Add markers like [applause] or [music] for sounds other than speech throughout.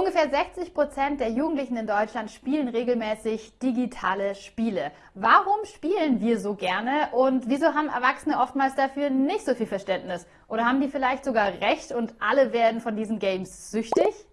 Ungefähr 60 Prozent der Jugendlichen in Deutschland spielen regelmäßig digitale Spiele. Warum spielen wir so gerne und wieso haben Erwachsene oftmals dafür nicht so viel Verständnis? Oder haben die vielleicht sogar recht und alle werden von diesen Games süchtig?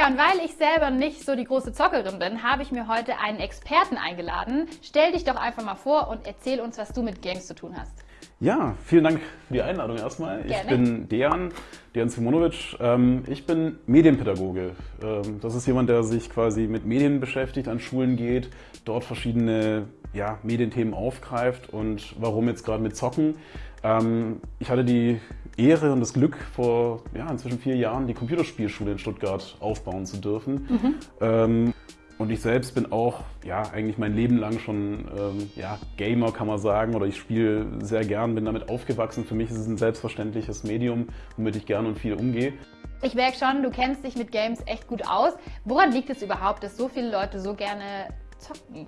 Ja, und weil ich selber nicht so die große Zockerin bin, habe ich mir heute einen Experten eingeladen. Stell dich doch einfach mal vor und erzähl uns, was du mit Games zu tun hast. Ja, vielen Dank für die Einladung erstmal. Gerne. Ich bin Dejan, Dejan Simonovic. Ähm, ich bin Medienpädagoge. Ähm, das ist jemand, der sich quasi mit Medien beschäftigt, an Schulen geht, dort verschiedene ja, Medienthemen aufgreift und warum jetzt gerade mit Zocken. Ähm, ich hatte die Ehre und das Glück, vor ja, inzwischen vier Jahren die Computerspielschule in Stuttgart aufbauen zu dürfen. Mhm. Ähm, und ich selbst bin auch ja, eigentlich mein Leben lang schon ähm, ja, Gamer, kann man sagen, oder ich spiele sehr gern, bin damit aufgewachsen. Für mich ist es ein selbstverständliches Medium, womit ich gern und viel umgehe. Ich merke schon, du kennst dich mit Games echt gut aus. Woran liegt es überhaupt, dass so viele Leute so gerne zocken?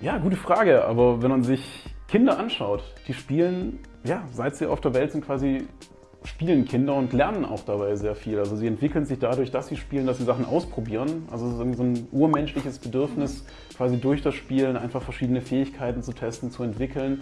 Ja, gute Frage. Aber wenn man sich Kinder anschaut, die spielen, ja, seit sie auf der Welt sind, quasi spielen Kinder und lernen auch dabei sehr viel. Also sie entwickeln sich dadurch, dass sie spielen, dass sie Sachen ausprobieren. Also so ein urmenschliches Bedürfnis, quasi durch das Spielen einfach verschiedene Fähigkeiten zu testen, zu entwickeln.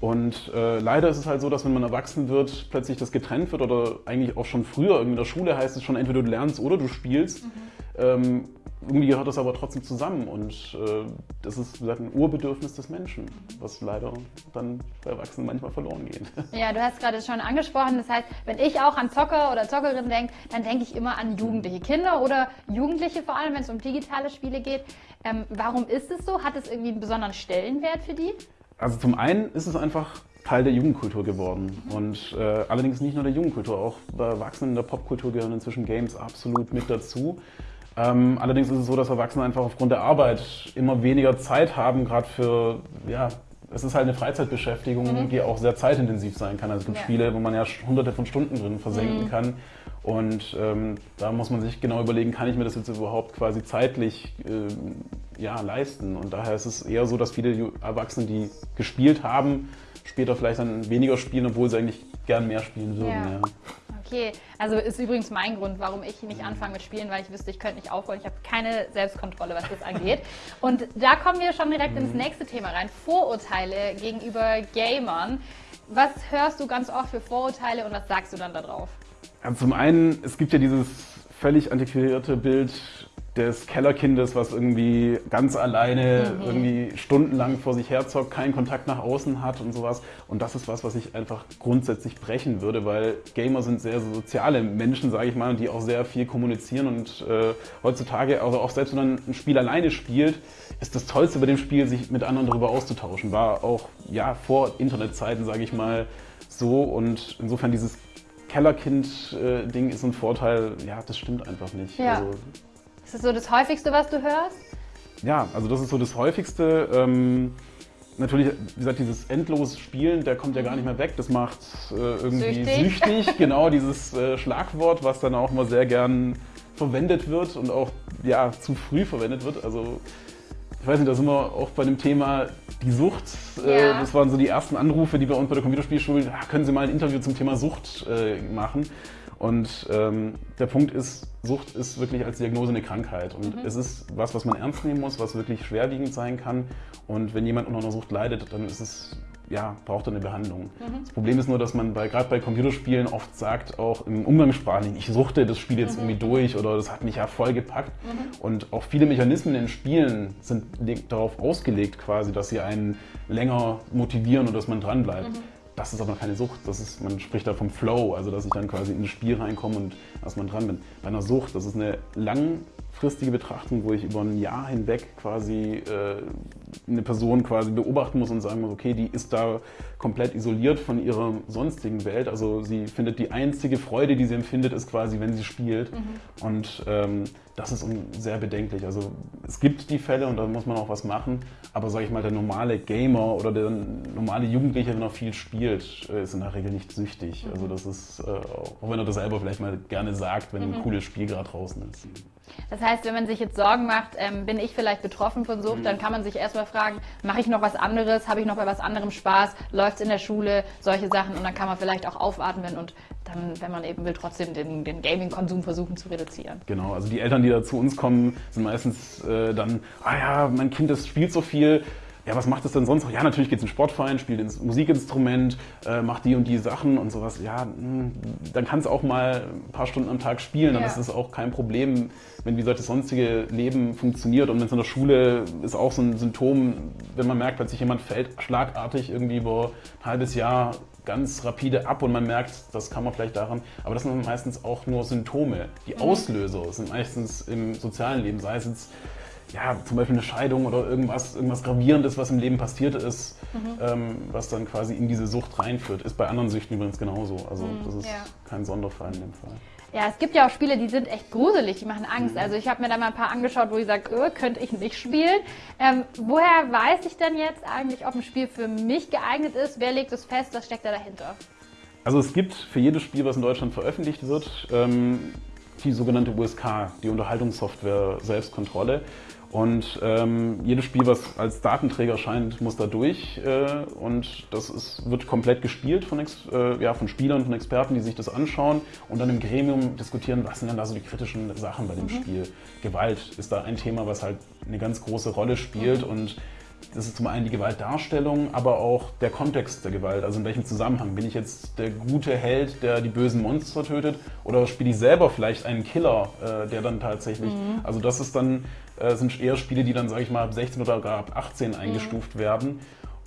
Und äh, leider ist es halt so, dass wenn man erwachsen wird, plötzlich das getrennt wird oder eigentlich auch schon früher, in der Schule heißt es schon, entweder du lernst oder du spielst. Mhm. Ähm, irgendwie gehört das aber trotzdem zusammen und äh, das ist gesagt, ein Urbedürfnis des Menschen, was leider dann bei Erwachsenen manchmal verloren geht. [laughs] Ja, du hast gerade schon angesprochen, das heißt, wenn ich auch an Zocker oder Zockerin denke, dann denke ich immer an jugendliche Kinder oder Jugendliche vor allem, wenn es um digitale Spiele geht. Ähm, warum ist es so? Hat es irgendwie einen besonderen Stellenwert für die? Also zum einen ist es einfach Teil der Jugendkultur geworden. Und äh, allerdings nicht nur der Jugendkultur, auch bei Erwachsenen in der Popkultur gehören inzwischen Games absolut mit dazu. Ähm, allerdings ist es so, dass Erwachsene einfach aufgrund der Arbeit immer weniger Zeit haben, gerade für, ja, es ist halt eine Freizeitbeschäftigung, mhm. die auch sehr zeitintensiv sein kann. Also es gibt ja. Spiele, wo man ja hunderte von Stunden drin versenken mhm. kann. Und ähm, da muss man sich genau überlegen, kann ich mir das jetzt überhaupt quasi zeitlich äh, ja, leisten? Und daher ist es eher so, dass viele Erwachsene, die gespielt haben, später vielleicht dann weniger spielen, obwohl sie eigentlich gern mehr spielen würden. Ja. Ja. Okay, also ist übrigens mein Grund, warum ich nicht anfange mit Spielen, weil ich wüsste, ich könnte nicht aufholen. Ich habe keine Selbstkontrolle, was das angeht. Und da kommen wir schon direkt ins mhm. nächste Thema rein. Vorurteile gegenüber Gamern. Was hörst du ganz oft für Vorurteile und was sagst du dann darauf? Also zum einen, es gibt ja dieses völlig antiquierte Bild des Kellerkindes, was irgendwie ganz alleine mhm. irgendwie stundenlang vor sich herzockt, keinen Kontakt nach außen hat und sowas. Und das ist was, was ich einfach grundsätzlich brechen würde, weil Gamer sind sehr soziale Menschen, sage ich mal, die auch sehr viel kommunizieren und äh, heutzutage, also auch selbst wenn man ein Spiel alleine spielt, ist das Tollste bei dem Spiel, sich mit anderen darüber auszutauschen. War auch ja vor Internetzeiten, sage ich mal, so und insofern dieses Kellerkind-Ding äh, ist ein Vorteil, ja, das stimmt einfach nicht. Ja. Also, ist das so das Häufigste, was du hörst? Ja, also das ist so das Häufigste. Ähm, natürlich, wie gesagt, dieses endlose Spielen, der kommt ja gar nicht mehr weg. Das macht äh, irgendwie süchtig. süchtig. [laughs] genau, dieses äh, Schlagwort, was dann auch immer sehr gern verwendet wird und auch ja, zu früh verwendet wird. Also ich weiß nicht, da sind wir auch bei dem Thema die Sucht. Äh, ja. das waren so die ersten Anrufe, die bei uns bei der Computerspielschule, ja, können Sie mal ein Interview zum Thema Sucht äh, machen? Und ähm, der Punkt ist, Sucht ist wirklich als Diagnose eine Krankheit. Und mhm. es ist was, was man ernst nehmen muss, was wirklich schwerwiegend sein kann. Und wenn jemand unter einer Sucht leidet, dann ist es, ja, braucht er eine Behandlung. Mhm. Das Problem ist nur, dass man bei, gerade bei Computerspielen oft sagt, auch im Umgangssprachlichen, ich suchte das Spiel jetzt mhm. irgendwie durch oder das hat mich ja voll gepackt. Mhm. Und auch viele Mechanismen in Spielen sind darauf ausgelegt quasi, dass sie einen länger motivieren und dass man dranbleibt. Mhm. Das ist aber keine Sucht. Das ist, man spricht da vom Flow, also dass ich dann quasi in das Spiel reinkomme und erstmal dran bin. Bei einer Sucht, das ist eine langfristige Betrachtung, wo ich über ein Jahr hinweg quasi äh, eine Person quasi beobachten muss und sagen muss, okay, die ist da komplett isoliert von ihrer sonstigen Welt. Also sie findet die einzige Freude, die sie empfindet, ist quasi, wenn sie spielt. Mhm. Und ähm, das ist sehr bedenklich. Also es gibt die Fälle und da muss man auch was machen, aber sage ich mal, der normale Gamer oder der normale Jugendliche, wenn er viel spielt, äh, ist in der Regel nicht süchtig. Mhm. Also das ist, äh, auch wenn er das selber vielleicht mal gerne sagt, wenn mhm. ein cooles Spiel gerade draußen ist. Das heißt, wenn man sich jetzt Sorgen macht, ähm, bin ich vielleicht betroffen von Sucht, mhm. dann kann man sich erstmal fragen, mache ich noch was anderes, habe ich noch bei was anderem Spaß, läuft es in der Schule, solche Sachen und dann kann man vielleicht auch aufatmen und dann, wenn man eben will, trotzdem den, den Gaming-Konsum versuchen zu reduzieren. Genau, also die Eltern, die da zu uns kommen, sind meistens äh, dann, ah ja, mein Kind das spielt so viel, ja, was macht es denn sonst noch? Ja, natürlich geht es in Sportverein, spielt ins Musikinstrument, äh, macht die und die Sachen und sowas. Ja, mh, hm, dann kann es auch mal ein paar Stunden am Tag spielen, dann ja. ist es auch kein Problem, wenn wie gesagt das sonstige Leben funktioniert. Und wenn es in der Schule ist auch so ein Symptom, wenn man merkt, plötzlich jemand fällt schlagartig irgendwie über ein halbes Jahr ganz rapide ab und man merkt, das kann man vielleicht daran, aber das sind meistens auch nur Symptome. Die mhm. Auslöser sind meistens im sozialen Leben, sei es jetzt ja, zum Beispiel eine Scheidung oder irgendwas, irgendwas Gravierendes, was im Leben passiert ist, mhm. ähm, was dann quasi in diese Sucht reinführt. Ist bei anderen Süchten übrigens genauso. Also mhm, das ist ja. kein Sonderfall in dem Fall. Ja, es gibt ja auch Spiele, die sind echt gruselig, die machen Angst. Mhm. Also ich habe mir da mal ein paar angeschaut, wo ich sage, öh, könnte ich nicht spielen. Ähm, woher weiß ich denn jetzt eigentlich, ob ein Spiel für mich geeignet ist? Wer legt es fest? Was steckt da dahinter? Also es gibt für jedes Spiel, was in Deutschland veröffentlicht wird, ähm, die sogenannte USK, die Unterhaltungssoftware Selbstkontrolle. Und ähm, jedes Spiel, was als Datenträger erscheint, muss da durch. Äh, und das ist, wird komplett gespielt von, äh, ja, von Spielern, von Experten, die sich das anschauen und dann im Gremium diskutieren, was sind denn da so die kritischen Sachen bei dem mhm. Spiel. Gewalt ist da ein Thema, was halt eine ganz große Rolle spielt. Mhm. Und das ist zum einen die Gewaltdarstellung, aber auch der Kontext der Gewalt. Also in welchem Zusammenhang? Bin ich jetzt der gute Held, der die bösen Monster tötet? Oder spiele ich selber vielleicht einen Killer, äh, der dann tatsächlich. Mhm. Also das ist dann, äh, sind eher Spiele, die dann, sage ich mal, ab 16 oder gar ab 18 eingestuft mhm. werden.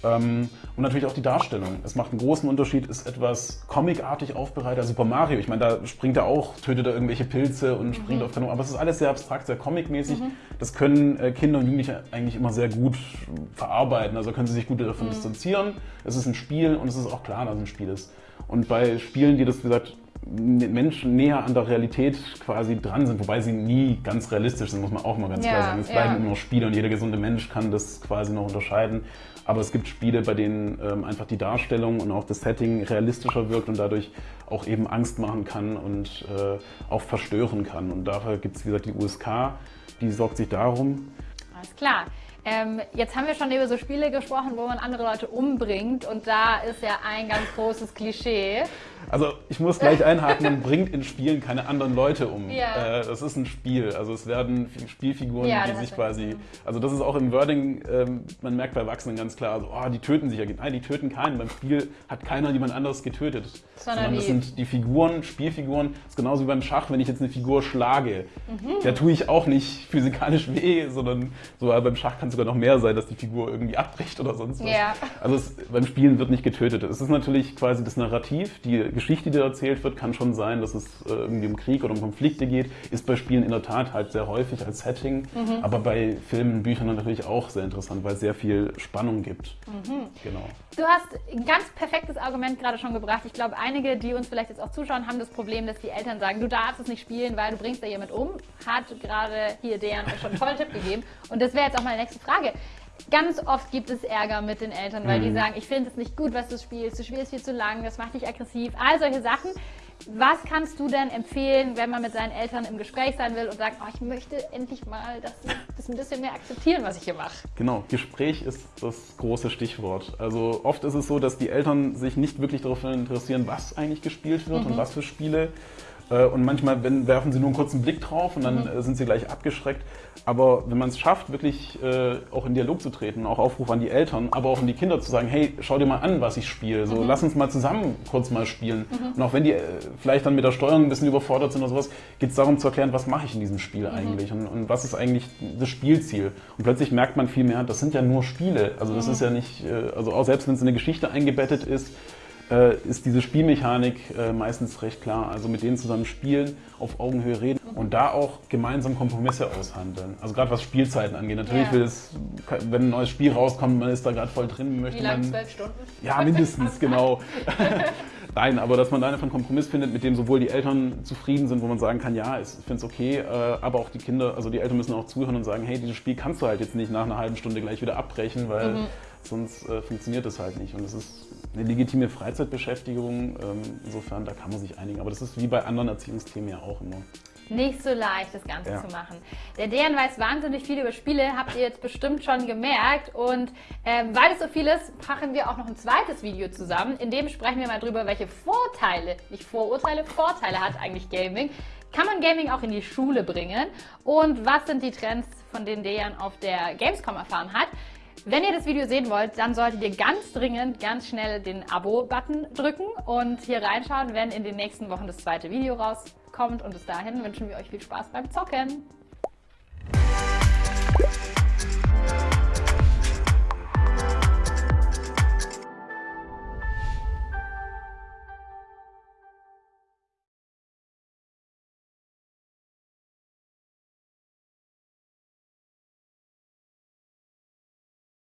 Ähm, und natürlich auch die Darstellung. Es macht einen großen Unterschied, ist etwas comicartig aufbereitet. Super Mario, ich meine, da springt er auch, tötet er irgendwelche Pilze und mhm. springt auf Kanonen. Aber es ist alles sehr abstrakt, sehr comicmäßig. Mhm. Das können äh, Kinder und Jugendliche eigentlich immer sehr gut verarbeiten. Also können sie sich gut davon mhm. distanzieren. Es ist ein Spiel und es ist auch klar, dass es ein Spiel ist. Und bei Spielen, die das, wie gesagt, Menschen näher an der Realität quasi dran sind, wobei sie nie ganz realistisch sind, muss man auch mal ganz ja, klar sagen. Es bleiben ja. immer noch Spiele und jeder gesunde Mensch kann das quasi noch unterscheiden. Aber es gibt Spiele, bei denen ähm, einfach die Darstellung und auch das Setting realistischer wirkt und dadurch auch eben Angst machen kann und äh, auch verstören kann. Und dafür gibt es, wie gesagt, die USK, die sorgt sich darum. Alles klar. Ähm, jetzt haben wir schon über so Spiele gesprochen, wo man andere Leute umbringt und da ist ja ein ganz großes Klischee. Also ich muss gleich einhaken, man bringt in Spielen keine anderen Leute um. Ja. Äh, das ist ein Spiel, also es werden Spielfiguren, ja, die sich quasi, also das ist auch im Wording, ähm, man merkt bei Erwachsenen ganz klar, also, oh, die töten sich ja, nein, die töten keinen, beim Spiel hat keiner jemand anderes getötet. Sondern das sind die Figuren, Spielfiguren, das ist genauso wie beim Schach, wenn ich jetzt eine Figur schlage, mhm. da tue ich auch nicht physikalisch weh, sondern so beim Schach kann es sogar noch mehr sein, dass die Figur irgendwie abbricht oder sonst was. Ja. Also es, beim Spielen wird nicht getötet. Es ist natürlich quasi das Narrativ, die Geschichte, die da erzählt wird, kann schon sein, dass es äh, irgendwie um Krieg oder um Konflikte geht. Ist bei Spielen in der Tat halt sehr häufig als Setting, mhm. aber bei Filmen, Büchern natürlich auch sehr interessant, weil es sehr viel Spannung gibt. Mhm. Genau. Du hast ein ganz perfektes Argument gerade schon gebracht. Ich glaube, einige, die uns vielleicht jetzt auch zuschauen, haben das Problem, dass die Eltern sagen, du darfst es nicht spielen, weil du bringst da jemand um. Hat gerade hier Dejan schon einen tollen Tipp gegeben. Und das wäre jetzt auch meine nächste Frage. Ganz oft gibt es Ärger mit den Eltern, weil mhm. die sagen, ich finde es nicht gut, was du spielst, du spielst viel zu lang, das macht dich aggressiv, all solche Sachen. Was kannst du denn empfehlen, wenn man mit seinen Eltern im Gespräch sein will und sagt, oh, ich möchte endlich mal, dass sie das ein bisschen mehr akzeptieren, was ich hier mache? Genau, Gespräch ist das große Stichwort. Also oft ist es so, dass die Eltern sich nicht wirklich darauf interessieren, was eigentlich gespielt wird mhm. und was für Spiele. Äh, und manchmal werfen sie nur einen kurzen Blick drauf und dann mhm. Äh, sind sie gleich abgeschreckt. Aber wenn man es schafft, wirklich äh, auch in Dialog zu treten, auch Aufruf an die Eltern, aber auch an die Kinder zu sagen, hey, schau dir mal an, was ich spiele. So, mhm. lass uns mal zusammen kurz mal spielen. Mhm. Und auch wenn die äh, vielleicht dann mit der Steuerung ein bisschen überfordert sind oder sowas, geht es darum zu erklären, was mache ich in diesem Spiel mhm. eigentlich und, und, was ist eigentlich das Spielziel. Und plötzlich merkt man viel mehr, das sind ja nur Spiele. Also das mhm. ist ja nicht, äh, also auch selbst wenn es in eine Geschichte eingebettet ist, äh, ist diese Spielmechanik äh, meistens recht klar. Also mit denen zusammen spielen, auf Augenhöhe reden und da auch gemeinsam Kompromisse aushandeln. Also gerade was Spielzeiten angeht. Natürlich ja. will es, wenn ein neues Spiel rauskommt, man ist da gerade voll drin, möchte Wie lang, man. Zwölf Stunden? Ja, mindestens, [laughs] genau. [laughs] Nein, aber dass man da einfach einen Kompromiss findet, mit dem sowohl die Eltern zufrieden sind, wo man sagen kann, ja, ich finde es okay, äh, aber auch die Kinder, also die Eltern müssen auch zuhören und sagen, hey, dieses Spiel kannst du halt jetzt nicht nach einer halben Stunde gleich wieder abbrechen, weil mhm. sonst äh, funktioniert das halt nicht. Und das ist eine legitime Freizeitbeschäftigung. Ähm, insofern, da kann man sich einigen. Aber das ist wie bei anderen Erziehungsthemen ja auch immer. [laughs] nicht so leicht, das Ganze ja. zu machen. Der Dejan weiß wahnsinnig viel über Spiele, habt ihr jetzt bestimmt schon gemerkt. Und ähm, weil es so viel ist, machen wir auch noch ein zweites Video zusammen. In dem sprechen wir mal drüber, welche Vorteile, nicht Vorurteile, Vorteile hat eigentlich Gaming. Kann man Gaming auch in die Schule bringen? Und was sind die Trends, von denen Dejan auf der Gamescom erfahren hat? Wenn ihr das Video sehen wollt, dann solltet ihr ganz dringend, ganz schnell den Abo-Button drücken und hier reinschauen, wenn in den nächsten Wochen das zweite Video rauskommt. Und bis dahin wünschen wir euch viel Spaß beim Zocken.